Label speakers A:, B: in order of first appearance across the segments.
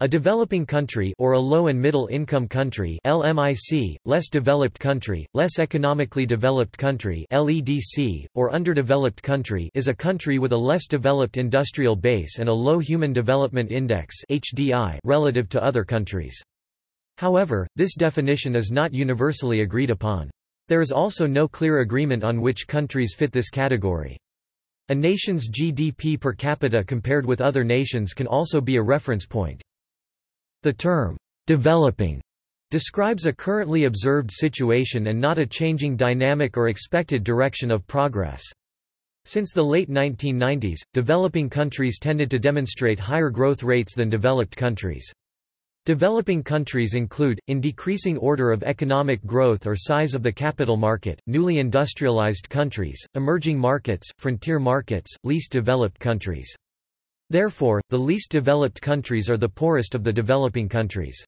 A: A developing country or a low and middle income country LMIC, less developed country, less economically developed country LEDC, or underdeveloped country is a country with a less developed industrial base and a low human development index HDI relative to other countries. However, this definition is not universally agreed upon. There is also no clear agreement on which countries fit this category. A nation's GDP per capita compared with other nations can also be a reference point. The term, developing, describes a currently observed situation and not a changing dynamic or expected direction of progress. Since the late 1990s, developing countries tended to demonstrate higher growth rates than developed countries. Developing countries include, in decreasing order of economic growth or size of the capital market, newly industrialized countries, emerging markets, frontier markets, least developed countries. Therefore, the least developed countries are the poorest of the developing countries.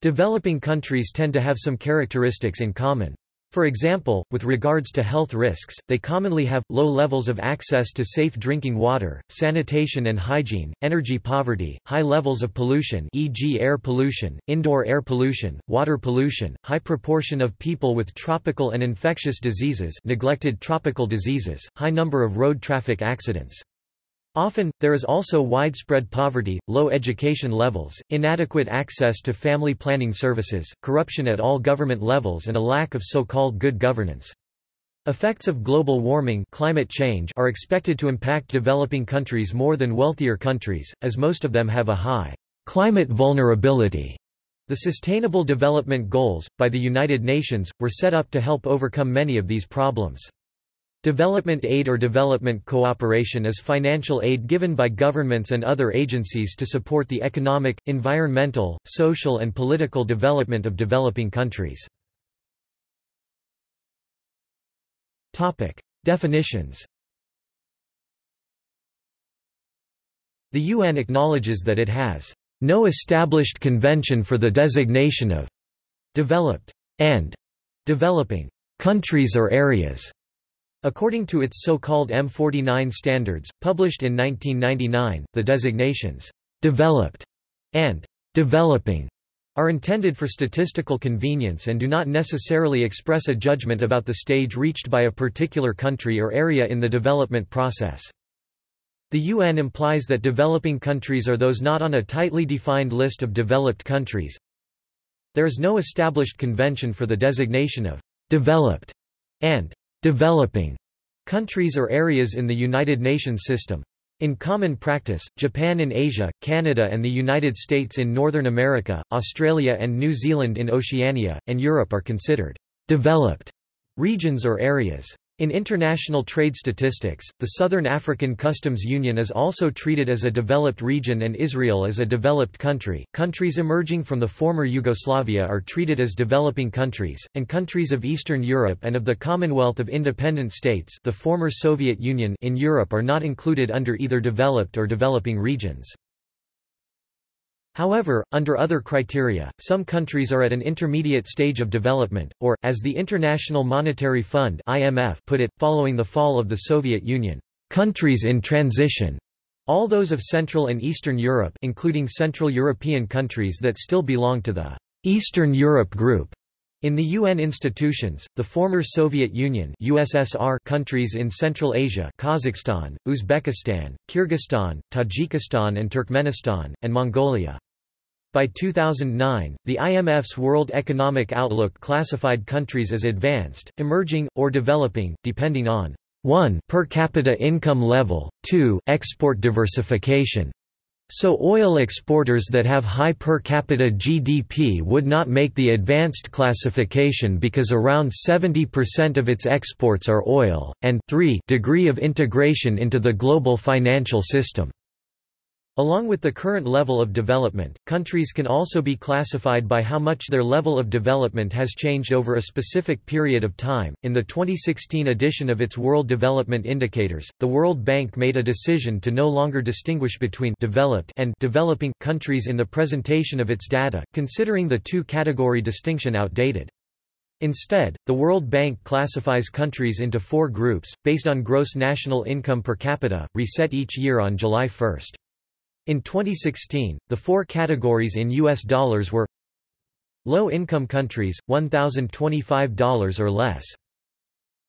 A: Developing countries tend to have some characteristics in common. For example, with regards to health risks, they commonly have, low levels of access to safe drinking water, sanitation and hygiene, energy poverty, high levels of pollution e.g. air pollution, indoor air pollution, water pollution, high proportion of people with tropical and infectious diseases neglected tropical diseases, high number of road traffic accidents. Often, there is also widespread poverty, low education levels, inadequate access to family planning services, corruption at all government levels and a lack of so-called good governance. Effects of global warming climate change are expected to impact developing countries more than wealthier countries, as most of them have a high climate vulnerability. The Sustainable Development Goals, by the United Nations, were set up to help overcome many of these problems. Development aid or development cooperation is financial aid given by governments and other agencies to support the economic, environmental, social and political development of developing countries. Definitions The UN acknowledges that it has no established convention for the designation of developed and developing countries or areas According to its so-called M49 standards, published in 1999, the designations, "'developed' and "'developing' are intended for statistical convenience and do not necessarily express a judgment about the stage reached by a particular country or area in the development process. The UN implies that developing countries are those not on a tightly defined list of developed countries. There is no established convention for the designation of developed and developing countries or areas in the United Nations system. In common practice, Japan in Asia, Canada and the United States in Northern America, Australia and New Zealand in Oceania, and Europe are considered developed regions or areas. In international trade statistics, the Southern African Customs Union is also treated as a developed region and Israel as a developed country. Countries emerging from the former Yugoslavia are treated as developing countries, and countries of Eastern Europe and of the Commonwealth of Independent States, the former Soviet Union, in Europe are not included under either developed or developing regions. However, under other criteria, some countries are at an intermediate stage of development, or, as the International Monetary Fund IMF put it, following the fall of the Soviet Union, countries in transition. All those of Central and Eastern Europe including Central European countries that still belong to the Eastern Europe Group. In the UN institutions, the former Soviet Union USSR countries in Central Asia Kazakhstan, Uzbekistan, Kyrgyzstan, Tajikistan and Turkmenistan, and Mongolia. By 2009, the IMF's World Economic Outlook classified countries as advanced, emerging, or developing, depending on 1 per capita income level, 2 export diversification. So oil exporters that have high per capita GDP would not make the advanced classification because around 70% of its exports are oil, and 3 degree of integration into the global financial system. Along with the current level of development, countries can also be classified by how much their level of development has changed over a specific period of time. In the 2016 edition of its World Development Indicators, the World Bank made a decision to no longer distinguish between developed and developing countries in the presentation of its data, considering the two-category distinction outdated. Instead, the World Bank classifies countries into four groups, based on gross national income per capita, reset each year on July 1. In 2016, the four categories in U.S. dollars were Low-income countries, $1,025 or less.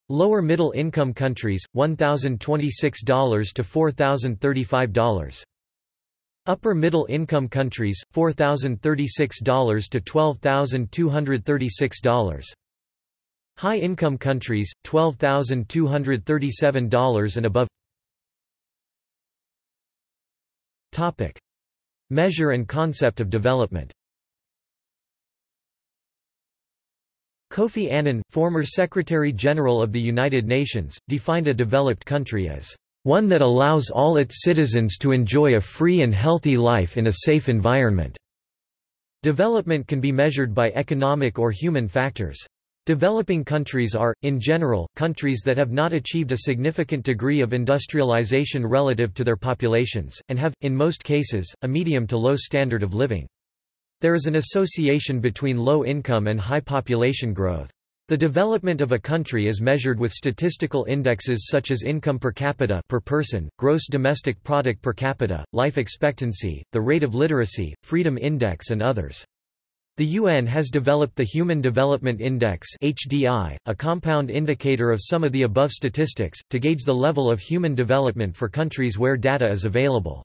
A: Lower middle income countries, $1,026 to $4,035. Upper middle income countries, $4,036 to $12,236. High income countries, $12,237 and above. Topic: Measure and concept of development. Kofi Annan, former Secretary-General of the United Nations, defined a developed country as one that allows all its citizens to enjoy a free and healthy life in a safe environment." Development can be measured by economic or human factors. Developing countries are, in general, countries that have not achieved a significant degree of industrialization relative to their populations, and have, in most cases, a medium to low standard of living. There is an association between low income and high population growth. The development of a country is measured with statistical indexes such as income per capita per person, gross domestic product per capita, life expectancy, the rate of literacy, freedom index and others. The UN has developed the Human Development Index (HDI), a compound indicator of some of the above statistics, to gauge the level of human development for countries where data is available.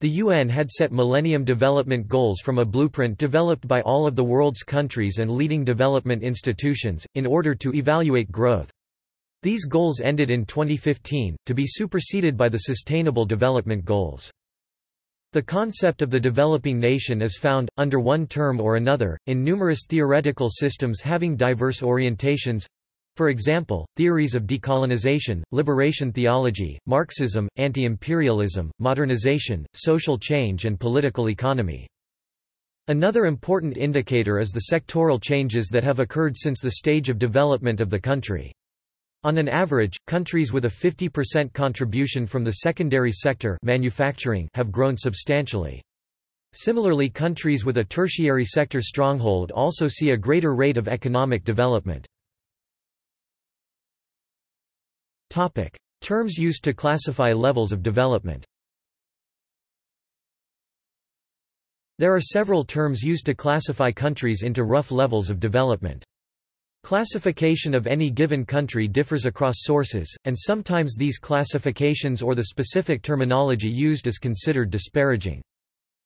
A: The UN had set Millennium Development Goals from a blueprint developed by all of the world's countries and leading development institutions, in order to evaluate growth. These goals ended in 2015, to be superseded by the Sustainable Development Goals. The concept of the developing nation is found, under one term or another, in numerous theoretical systems having diverse orientations, for example, theories of decolonization, liberation theology, Marxism, anti-imperialism, modernization, social change and political economy. Another important indicator is the sectoral changes that have occurred since the stage of development of the country. On an average, countries with a 50% contribution from the secondary sector manufacturing have grown substantially. Similarly countries with a tertiary sector stronghold also see a greater rate of economic development. Terms used to classify levels of development. There are several terms used to classify countries into rough levels of development. Classification of any given country differs across sources, and sometimes these classifications or the specific terminology used is considered disparaging.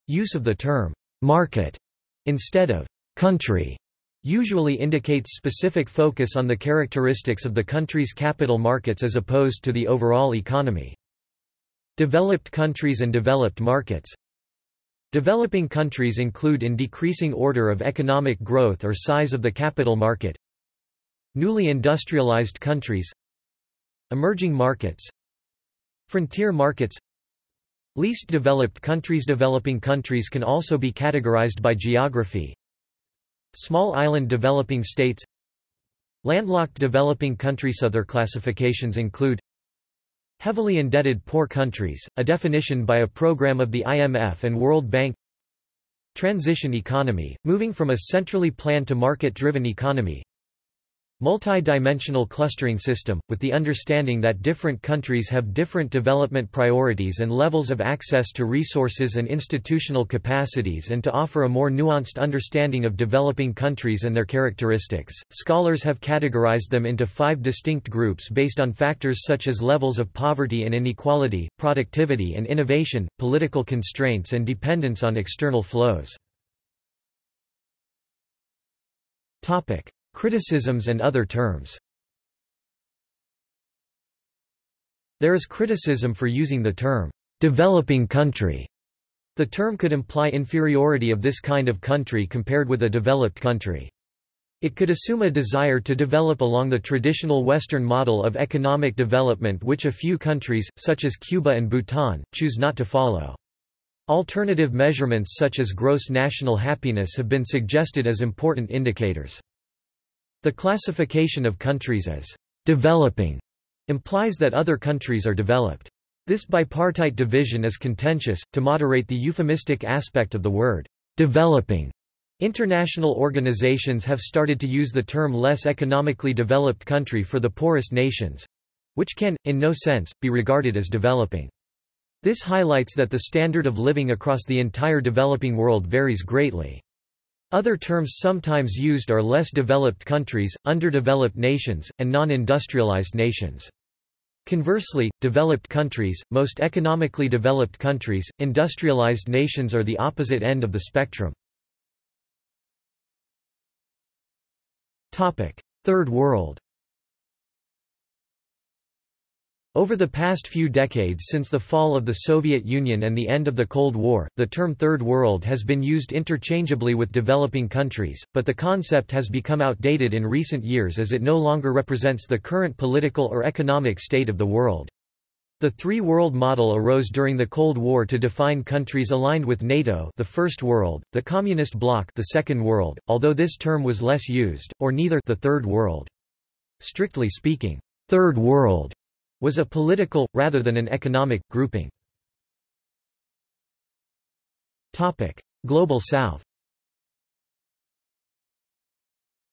A: Use of the term market instead of country usually indicates specific focus on the characteristics of the country's capital markets as opposed to the overall economy. Developed countries and developed markets Developing countries include in decreasing order of economic growth or size of the capital market Newly industrialized countries Emerging markets Frontier markets. Least developed countries Developing countries can also be categorized by geography. Small island developing states. Landlocked developing countries. Other classifications include Heavily indebted poor countries, a definition by a program of the IMF and World Bank. Transition economy, moving from a centrally planned to market-driven economy Multi-dimensional clustering system, with the understanding that different countries have different development priorities and levels of access to resources and institutional capacities and to offer a more nuanced understanding of developing countries and their characteristics. Scholars have categorized them into five distinct groups based on factors such as levels of poverty and inequality, productivity and innovation, political constraints and dependence on external flows. Topic: Criticisms and other terms There is criticism for using the term, developing country. The term could imply inferiority of this kind of country compared with a developed country. It could assume a desire to develop along the traditional Western model of economic development which a few countries, such as Cuba and Bhutan, choose not to follow. Alternative measurements such as gross national happiness have been suggested as important indicators. The classification of countries as developing implies that other countries are developed. This bipartite division is contentious, to moderate the euphemistic aspect of the word developing. International organizations have started to use the term less economically developed country for the poorest nations which can, in no sense, be regarded as developing. This highlights that the standard of living across the entire developing world varies greatly. Other terms sometimes used are less developed countries, underdeveloped nations, and non-industrialized nations. Conversely, developed countries, most economically developed countries, industrialized nations are the opposite end of the spectrum. Third World Over the past few decades since the fall of the Soviet Union and the end of the Cold War, the term Third World has been used interchangeably with developing countries, but the concept has become outdated in recent years as it no longer represents the current political or economic state of the world. The three-world model arose during the Cold War to define countries aligned with NATO the First World, the Communist Bloc the Second World, although this term was less used, or neither the Third World. Strictly speaking, Third World was a political, rather than an economic, grouping. Global South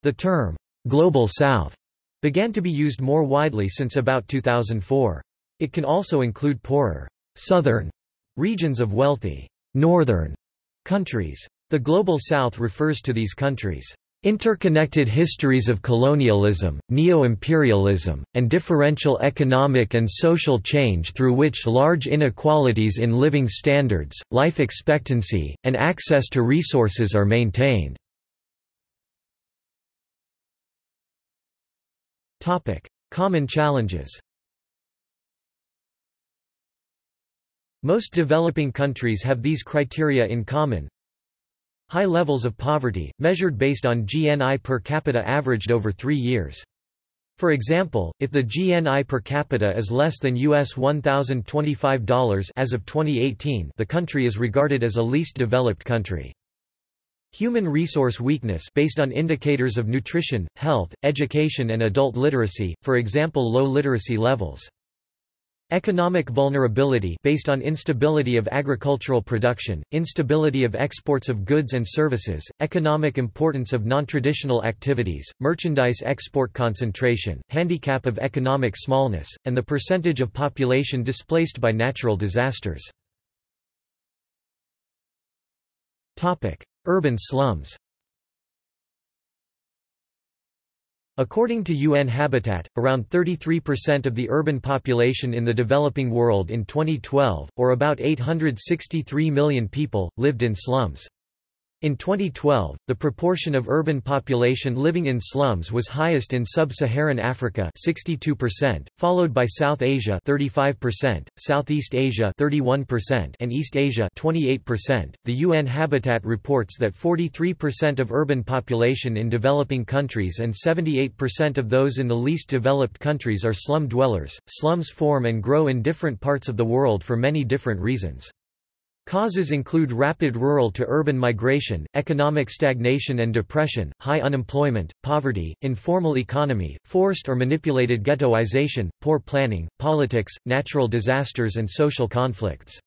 A: The term, Global South, began to be used more widely since about 2004. It can also include poorer, southern regions of wealthy, northern countries. The Global South refers to these countries' Interconnected histories of colonialism, neo-imperialism, and differential economic and social change through which large inequalities in living standards, life expectancy, and access to resources are maintained. Common challenges Most developing countries have these criteria in common, High levels of poverty, measured based on GNI per capita averaged over three years. For example, if the GNI per capita is less than US $1,025 as of 2018 the country is regarded as a least developed country. Human resource weakness based on indicators of nutrition, health, education and adult literacy, for example low literacy levels. Economic vulnerability based on instability of agricultural production, instability of exports of goods and services, economic importance of non-traditional activities, merchandise export concentration, handicap of economic smallness, and the percentage of population displaced by natural disasters. Urban slums According to UN Habitat, around 33% of the urban population in the developing world in 2012, or about 863 million people, lived in slums. In 2012, the proportion of urban population living in slums was highest in sub-Saharan Africa 62%, followed by South Asia 35%, Southeast Asia 31%, and East Asia 28%. The UN Habitat reports that 43% of urban population in developing countries and 78% of those in the least developed countries are slum dwellers. Slums form and grow in different parts of the world for many different reasons. Causes include rapid rural to urban migration, economic stagnation and depression, high unemployment, poverty, informal economy, forced or manipulated ghettoization, poor planning, politics, natural disasters and social conflicts.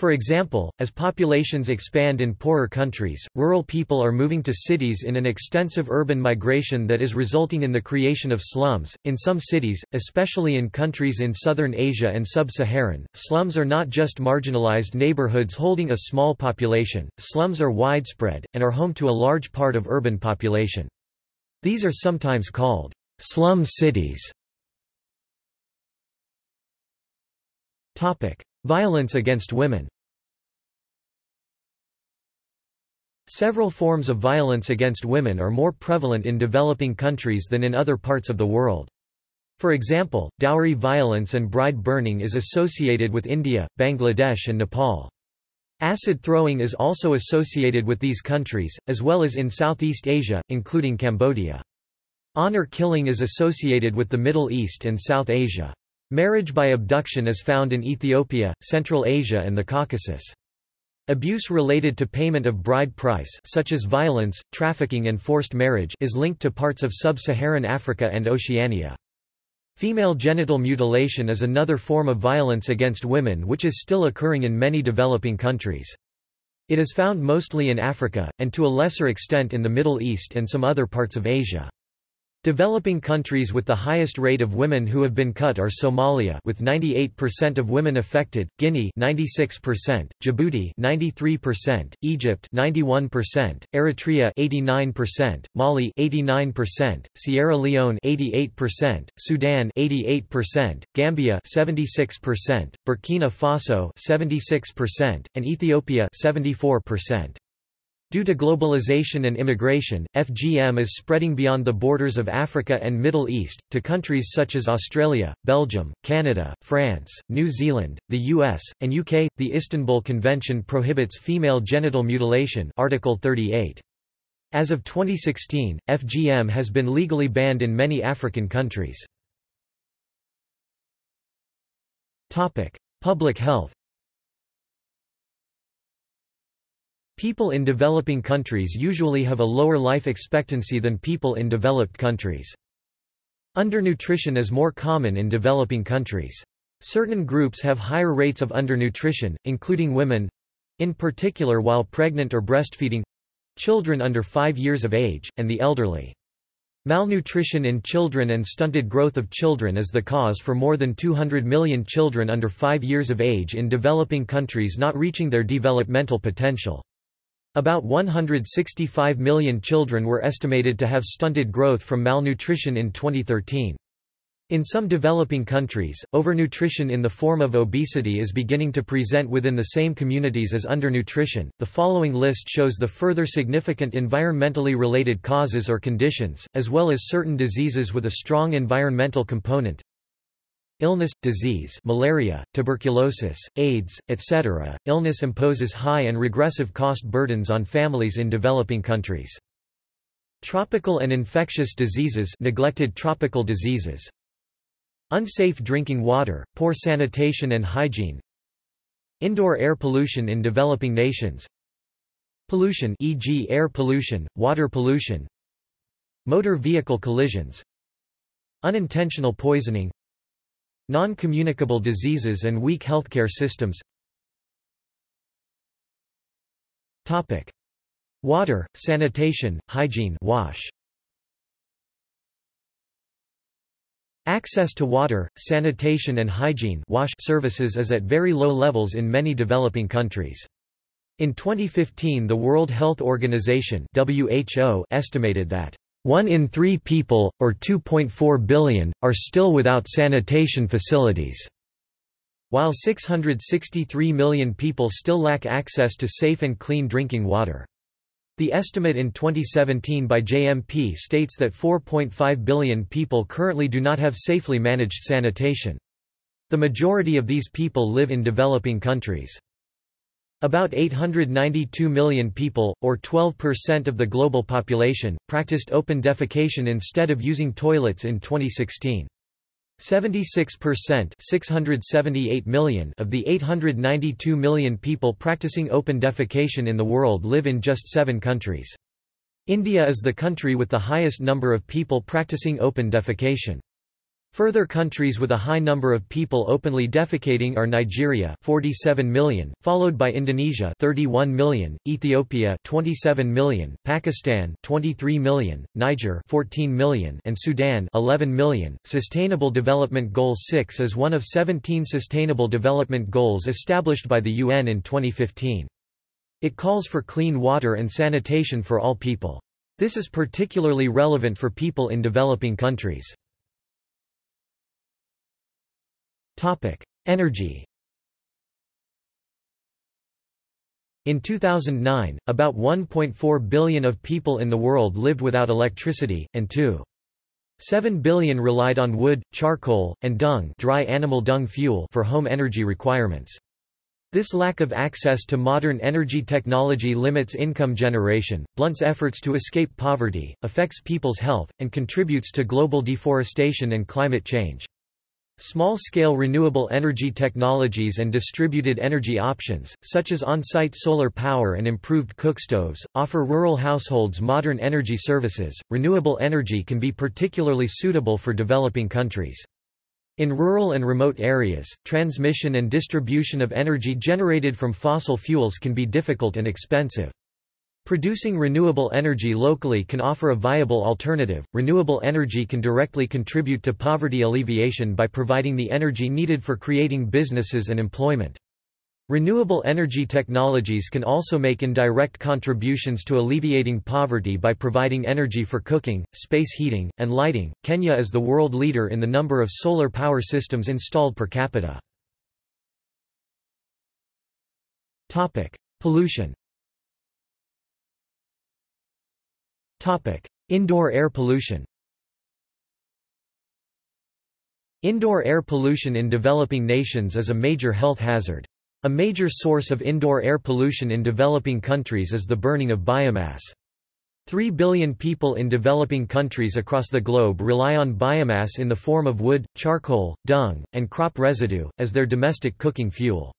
A: For example, as populations expand in poorer countries, rural people are moving to cities in an extensive urban migration that is resulting in the creation of slums. In some cities, especially in countries in southern Asia and sub-Saharan, slums are not just marginalized neighborhoods holding a small population, slums are widespread, and are home to a large part of urban population. These are sometimes called slum cities. Violence against women Several forms of violence against women are more prevalent in developing countries than in other parts of the world. For example, dowry violence and bride burning is associated with India, Bangladesh and Nepal. Acid throwing is also associated with these countries, as well as in Southeast Asia, including Cambodia. Honor killing is associated with the Middle East and South Asia. Marriage by abduction is found in Ethiopia, Central Asia and the Caucasus. Abuse related to payment of bride price such as violence, trafficking and forced marriage is linked to parts of sub-Saharan Africa and Oceania. Female genital mutilation is another form of violence against women which is still occurring in many developing countries. It is found mostly in Africa, and to a lesser extent in the Middle East and some other parts of Asia. Developing countries with the highest rate of women who have been cut are Somalia with 98% of women affected, Guinea 96%, Djibouti 93%, Egypt 91%, Eritrea 89%, Mali 89%, Sierra Leone 88%, Sudan 88%, Gambia 76%, Burkina Faso 76%, and Ethiopia 74%. Due to globalization and immigration, FGM is spreading beyond the borders of Africa and Middle East, to countries such as Australia, Belgium, Canada, France, New Zealand, the US, and UK. The Istanbul Convention prohibits female genital mutilation Article 38. As of 2016, FGM has been legally banned in many African countries. Public health People in developing countries usually have a lower life expectancy than people in developed countries. Undernutrition is more common in developing countries. Certain groups have higher rates of undernutrition, including women—in particular while pregnant or breastfeeding—children under 5 years of age, and the elderly. Malnutrition in children and stunted growth of children is the cause for more than 200 million children under 5 years of age in developing countries not reaching their developmental potential. About 165 million children were estimated to have stunted growth from malnutrition in 2013. In some developing countries, overnutrition in the form of obesity is beginning to present within the same communities as undernutrition. The following list shows the further significant environmentally related causes or conditions, as well as certain diseases with a strong environmental component. Illness, disease malaria, tuberculosis, AIDS, etc. Illness imposes high and regressive cost burdens on families in developing countries. Tropical and infectious diseases neglected tropical diseases. Unsafe drinking water, poor sanitation and hygiene. Indoor air pollution in developing nations. Pollution e.g. air pollution, water pollution. Motor vehicle collisions. Unintentional poisoning Non-communicable diseases and weak healthcare systems Water, sanitation, hygiene wash. Access to water, sanitation and hygiene wash services is at very low levels in many developing countries. In 2015 the World Health Organization WHO estimated that one in three people, or 2.4 billion, are still without sanitation facilities. While 663 million people still lack access to safe and clean drinking water. The estimate in 2017 by JMP states that 4.5 billion people currently do not have safely managed sanitation. The majority of these people live in developing countries. About 892 million people, or 12% of the global population, practiced open defecation instead of using toilets in 2016. 76% 678 million of the 892 million people practicing open defecation in the world live in just seven countries. India is the country with the highest number of people practicing open defecation. Further countries with a high number of people openly defecating are Nigeria 47 million, followed by Indonesia 31 million, Ethiopia 27 million, Pakistan 23 million, Niger 14 million, and Sudan 11 million. Sustainable Development Goal 6 is one of 17 sustainable development goals established by the UN in 2015. It calls for clean water and sanitation for all people. This is particularly relevant for people in developing countries. Energy In 2009, about 1.4 billion of people in the world lived without electricity, and 2.7 billion relied on wood, charcoal, and dung, dry animal dung fuel for home energy requirements. This lack of access to modern energy technology limits income generation, blunts efforts to escape poverty, affects people's health, and contributes to global deforestation and climate change. Small-scale renewable energy technologies and distributed energy options, such as on-site solar power and improved cookstoves, offer rural households modern energy services. Renewable energy can be particularly suitable for developing countries. In rural and remote areas, transmission and distribution of energy generated from fossil fuels can be difficult and expensive. Producing renewable energy locally can offer a viable alternative. Renewable energy can directly contribute to poverty alleviation by providing the energy needed for creating businesses and employment. Renewable energy technologies can also make indirect contributions to alleviating poverty by providing energy for cooking, space heating, and lighting. Kenya is the world leader in the number of solar power systems installed per capita. Topic: Pollution. Topic: Indoor air pollution. Indoor air pollution in developing nations is a major health hazard. A major source of indoor air pollution in developing countries is the burning of biomass. Three billion people in developing countries across the globe rely on biomass in the form of wood, charcoal, dung, and crop residue, as their domestic cooking fuel.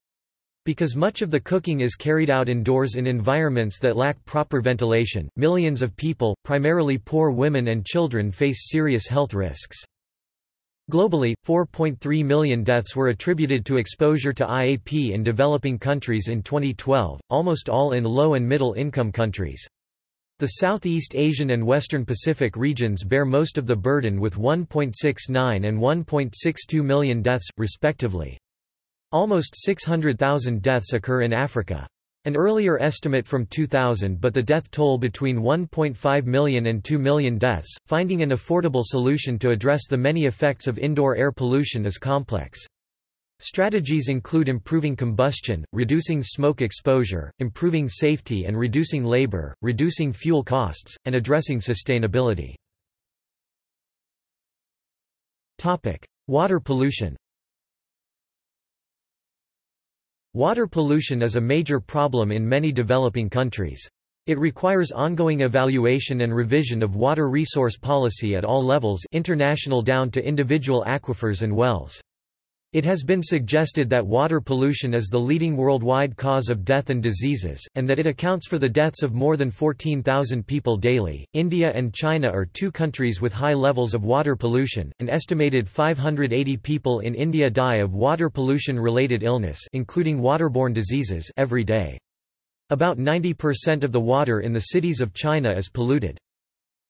A: Because much of the cooking is carried out indoors in environments that lack proper ventilation, millions of people, primarily poor women and children face serious health risks. Globally, 4.3 million deaths were attributed to exposure to IAP in developing countries in 2012, almost all in low and middle income countries. The Southeast Asian and Western Pacific regions bear most of the burden with 1.69 and 1.62 million deaths, respectively. Almost 600,000 deaths occur in Africa. An earlier estimate from 2000 but the death toll between 1.5 million and 2 million deaths. Finding an affordable solution to address the many effects of indoor air pollution is complex. Strategies include improving combustion, reducing smoke exposure, improving safety and reducing labor, reducing fuel costs, and addressing sustainability. Water pollution Water pollution is a major problem in many developing countries. It requires ongoing evaluation and revision of water resource policy at all levels international down to individual aquifers and wells. It has been suggested that water pollution is the leading worldwide cause of death and diseases, and that it accounts for the deaths of more than 14,000 people daily. India and China are two countries with high levels of water pollution. An estimated 580 people in India die of water pollution related illness, including waterborne diseases, every day. About 90% of the water in the cities of China is polluted.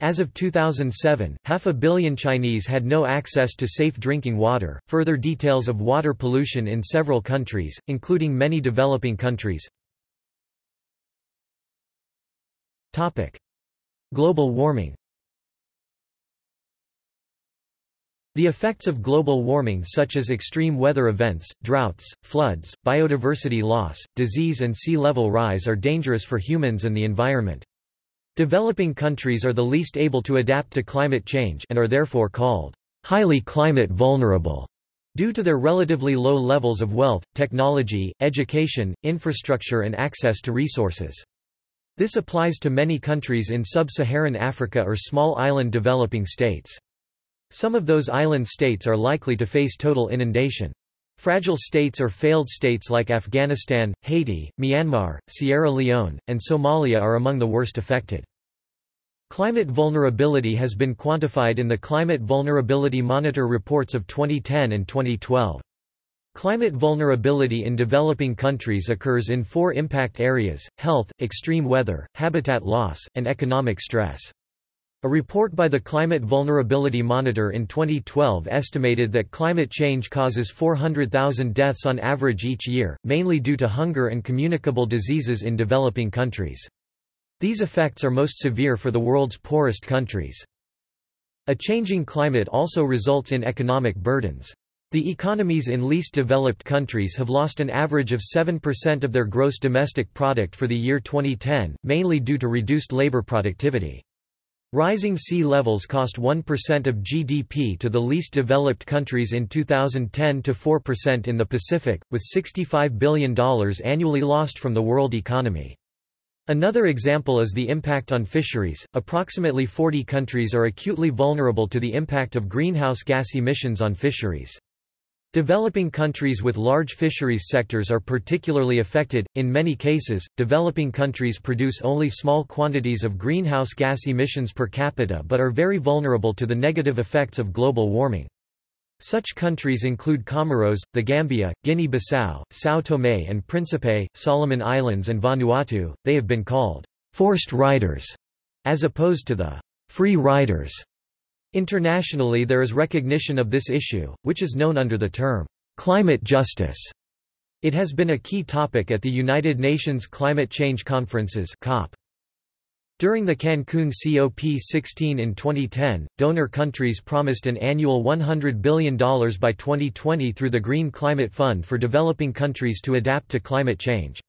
A: As of 2007, half a billion Chinese had no access to safe drinking water. Further details of water pollution in several countries, including many developing countries. Topic: Global warming. The effects of global warming such as extreme weather events, droughts, floods, biodiversity loss, disease and sea level rise are dangerous for humans and the environment. Developing countries are the least able to adapt to climate change and are therefore called highly climate vulnerable due to their relatively low levels of wealth, technology, education, infrastructure and access to resources. This applies to many countries in sub-Saharan Africa or small island developing states. Some of those island states are likely to face total inundation. Fragile states or failed states like Afghanistan, Haiti, Myanmar, Sierra Leone, and Somalia are among the worst affected. Climate vulnerability has been quantified in the Climate Vulnerability Monitor reports of 2010 and 2012. Climate vulnerability in developing countries occurs in four impact areas, health, extreme weather, habitat loss, and economic stress. A report by the Climate Vulnerability Monitor in 2012 estimated that climate change causes 400,000 deaths on average each year, mainly due to hunger and communicable diseases in developing countries. These effects are most severe for the world's poorest countries. A changing climate also results in economic burdens. The economies in least developed countries have lost an average of 7% of their gross domestic product for the year 2010, mainly due to reduced labor productivity. Rising sea levels cost 1% of GDP to the least developed countries in 2010 to 4% in the Pacific, with $65 billion annually lost from the world economy. Another example is the impact on fisheries. Approximately 40 countries are acutely vulnerable to the impact of greenhouse gas emissions on fisheries. Developing countries with large fisheries sectors are particularly affected. In many cases, developing countries produce only small quantities of greenhouse gas emissions per capita but are very vulnerable to the negative effects of global warming. Such countries include Comoros, the Gambia, Guinea-Bissau, São Tomé and Príncipe, Solomon Islands and Vanuatu. They have been called forced riders, as opposed to the free riders. Internationally there is recognition of this issue, which is known under the term climate justice. It has been a key topic at the United Nations Climate Change Conferences COP. During the Cancun COP16 in 2010, donor countries promised an annual $100 billion by 2020 through the Green Climate Fund for developing countries to adapt to climate change.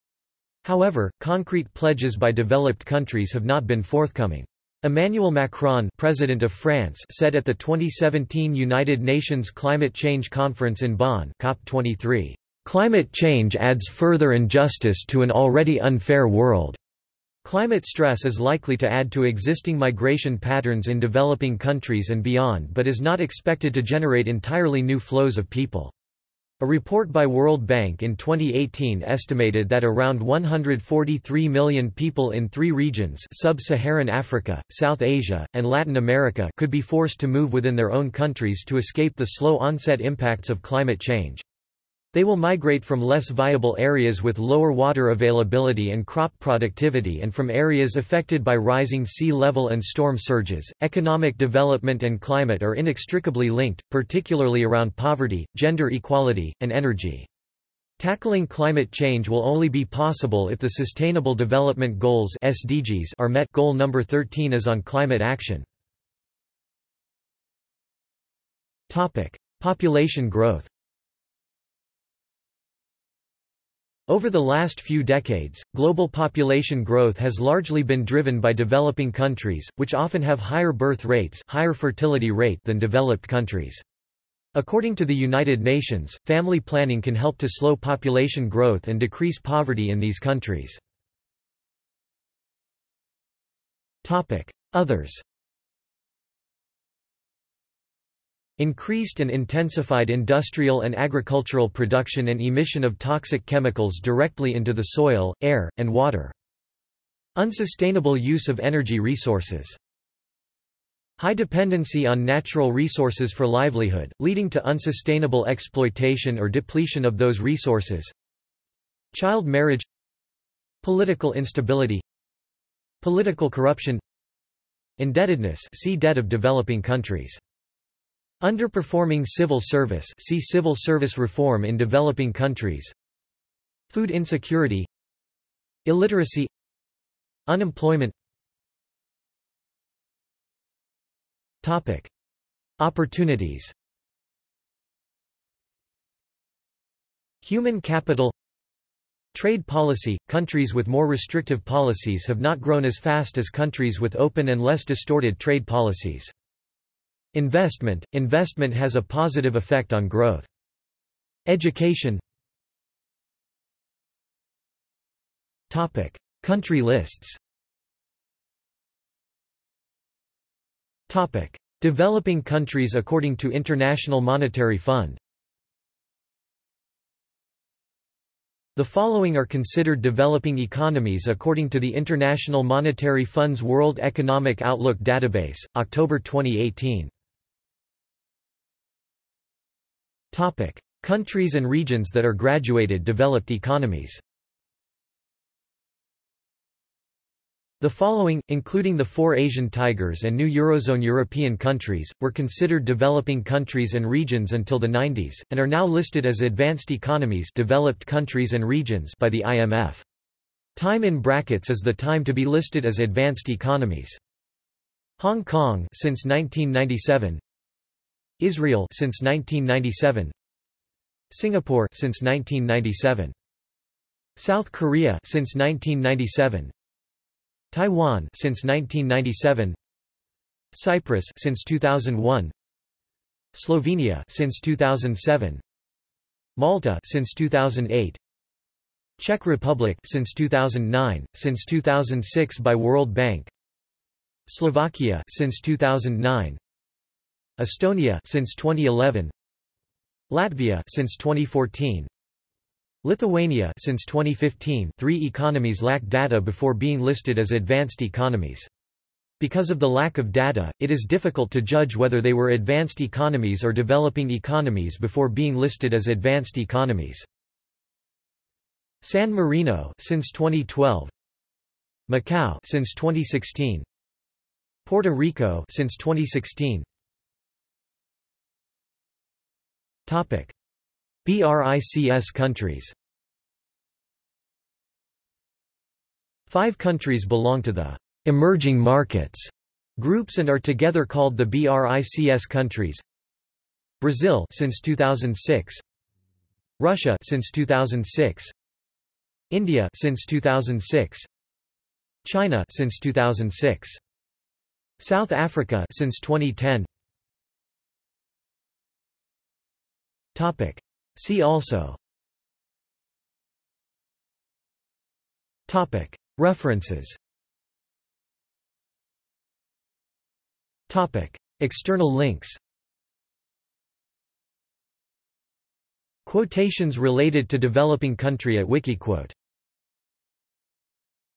A: However, concrete pledges by developed countries have not been forthcoming. Emmanuel Macron President of France said at the 2017 United Nations Climate Change Conference in Bonn COP23, "...climate change adds further injustice to an already unfair world." Climate stress is likely to add to existing migration patterns in developing countries and beyond but is not expected to generate entirely new flows of people. A report by World Bank in 2018 estimated that around 143 million people in three regions sub-Saharan Africa, South Asia, and Latin America could be forced to move within their own countries to escape the slow onset impacts of climate change. They will migrate from less viable areas with lower water availability and crop productivity and from areas affected by rising sea level and storm surges. Economic development and climate are inextricably linked, particularly around poverty, gender equality, and energy. Tackling climate change will only be possible if the Sustainable Development Goals (SDGs) are met. Goal number 13 is on climate action. Topic: Population growth. Over the last few decades, global population growth has largely been driven by developing countries, which often have higher birth rates higher fertility rate than developed countries. According to the United Nations, family planning can help to slow population growth and decrease poverty in these countries. Others Increased and intensified industrial and agricultural production and emission of toxic chemicals directly into the soil, air, and water. Unsustainable use of energy resources. High dependency on natural resources for livelihood, leading to unsustainable exploitation or depletion of those resources. Child marriage Political instability Political corruption Indebtedness see debt of developing countries Underperforming civil service see civil service reform in developing countries. Food insecurity. Illiteracy. Unemployment. Topic. Opportunities. Human capital. Trade policy – Countries with more restrictive policies have not grown as fast as countries with open and less distorted trade policies. Investment – Investment has a positive effect on growth. Education. Country lists. Developing countries according to International Monetary Fund. The following are considered developing economies according to the International Monetary Fund's World Economic Outlook database, October 2018. Topic: Countries and regions that are graduated developed economies. The following, including the four Asian tigers and new Eurozone European countries, were considered developing countries and regions until the 90s, and are now listed as advanced economies developed countries and regions by the IMF. Time in brackets is the time to be listed as advanced economies. Hong Kong since 1997 Israel since 1997 Singapore since 1997 South Korea since 1997 Taiwan since 1997 Cyprus since 2001 Slovenia since 2007 Malta since 2008 Czech Republic since 2009 since 2006 by World Bank. Slovakia since 2009 Estonia since 2011 Latvia since 2014 Lithuania since 2015 three economies lack data before being listed as advanced economies. Because of the lack of data, it is difficult to judge whether they were advanced economies or developing economies before being listed as advanced economies. San Marino since 2012 Macau since 2016 Puerto Rico since 2016 Topic. BRICS countries. Five countries belong to the emerging markets groups and are together called the BRICS countries. Brazil since 2006 Russia since 2006 India since 2006 China since 2006 South Africa since 2010 Topic. See also. Topic. References. Topic. External links. Quotations related to developing country at Wikiquote